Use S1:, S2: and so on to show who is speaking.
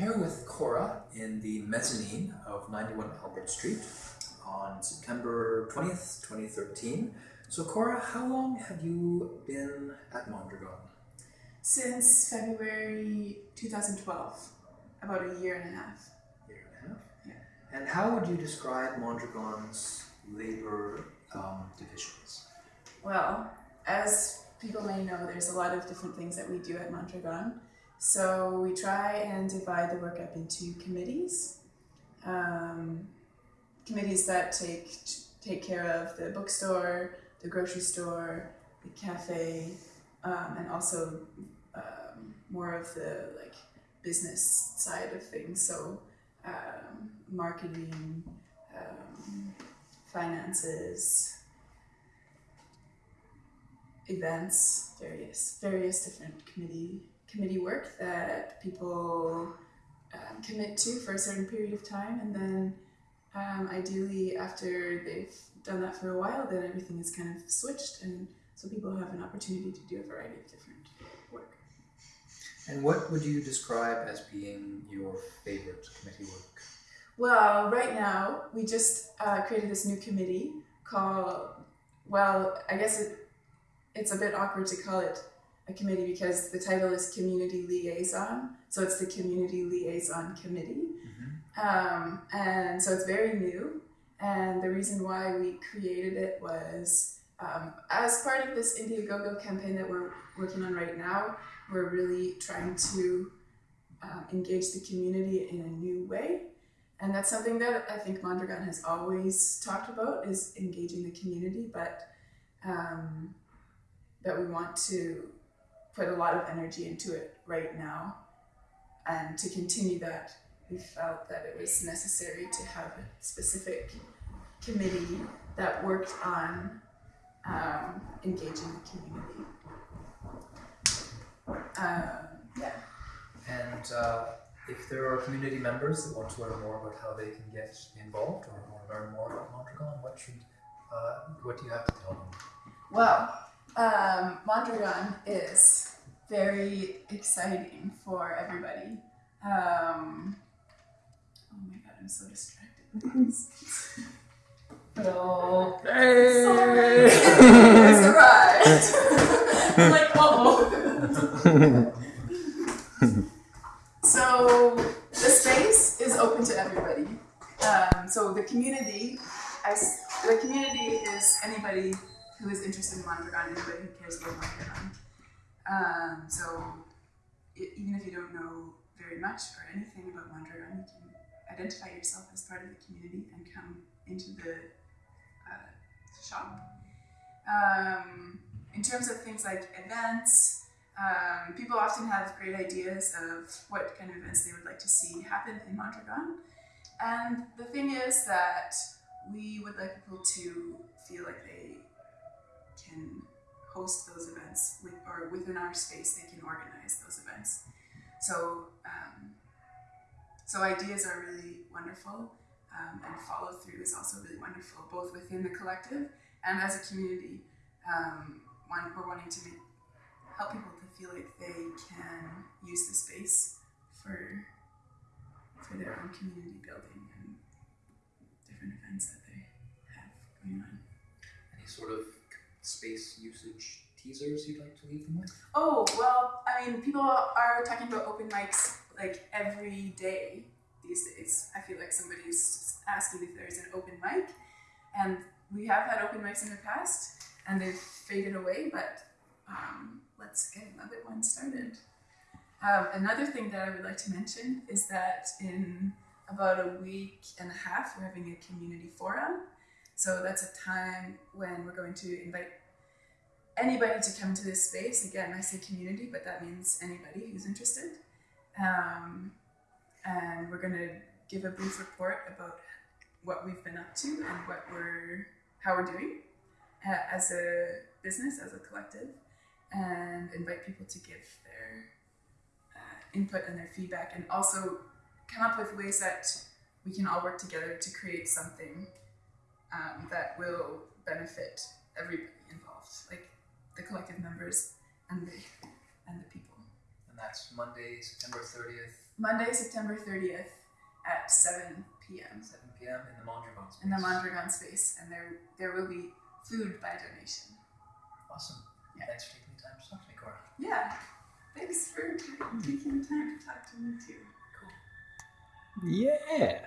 S1: here with Cora in the mezzanine of 91 Albert Street on September 20th, 2013. So, Cora, how long have you been at Mondragon?
S2: Since February 2012, about a year and a half.
S1: Year and a half?
S2: Yeah.
S1: And how would you describe Mondragon's labor um, divisions?
S2: Well, as people may know, there's a lot of different things that we do at Mondragon. So we try and divide the work up into committees. Um, committees that take take care of the bookstore, the grocery store, the cafe, um, and also um, more of the like business side of things. So um, marketing, um, finances, events, various various different committee committee work that people um, commit to for a certain period of time, and then um, ideally after they've done that for a while, then everything is kind of switched, and so people have an opportunity to do a variety of different work.
S1: And what would you describe as being your favorite committee work?
S2: Well, right now we just uh, created this new committee called. Well, I guess it, it's a bit awkward to call it committee because the title is community liaison. So it's the community liaison committee. Um, and so it's very new. And the reason why we created it was um, as part of this Indiegogo campaign that we're working on right now, we're really trying to um, engage the community in a new way. And that's something that I think Mondragon has always talked about is engaging the community, but um, that we want to put a lot of energy into it right now. And to continue that, we felt that it was necessary to have a specific committee that worked on um, engaging the community. Um, yeah.
S1: And uh, if there are community members that want to learn more about how they can get involved or, or learn more about Mondragon, what should uh, what do you have to tell them?
S2: Well, um, Mondragon is very exciting for everybody. Um, oh my god, I'm so distracted with this. Hello. Sorry. it's arrived. I'm like, oh. so the space is open to everybody. Um, so the community, I the community is anybody who is interested in Mondragon, anybody who cares about Mondragon. Um, so e- even if you don't know very much or anything about Mondragon, you can identify yourself as part of the community and come into the uh, shop. Um, in terms of things like events, um, people often have great ideas of what kind of events they would like to see happen in Mondragon. And the thing is that we would like people to feel like they can host those events with, or within our space they can organize those events. So, um, so ideas are really wonderful, um, and follow through is also really wonderful, both within the collective and as a community. Um, one, we're wanting to make, help people to feel like they can use the space for for their own community building and different events that they have going on.
S1: Any sort of space usage teasers you'd like to leave them with?
S2: Oh, well, I mean, people are talking about open mics like every day these days. I feel like somebody's asking if there's an open mic, and we have had open mics in the past, and they've faded away, but um, let's get another one started. Um, another thing that I would like to mention is that in about a week and a half, we're having a community forum. So that's a time when we're going to invite anybody to come to this space. Again, I say community, but that means anybody who's interested. Um, and we're going to give a brief report about what we've been up to and what we're how we're doing uh, as a business, as a collective, and invite people to give their uh, input and their feedback, and also come up with ways that we can all work together to create something um, that will benefit everybody involved, like the collective members and the and the people.
S1: And that's Monday, September 30th.
S2: Monday, September 30th at 7 p.m.
S1: 7 p.m. in the Mondragon space.
S2: in the Mondragon space, and there there will be food by donation.
S1: Awesome.
S2: Yeah.
S1: Thanks for taking the time to talk to me, Cora.
S2: Yeah, thanks for taking the time to talk to me too.
S1: Cool.
S3: Yeah.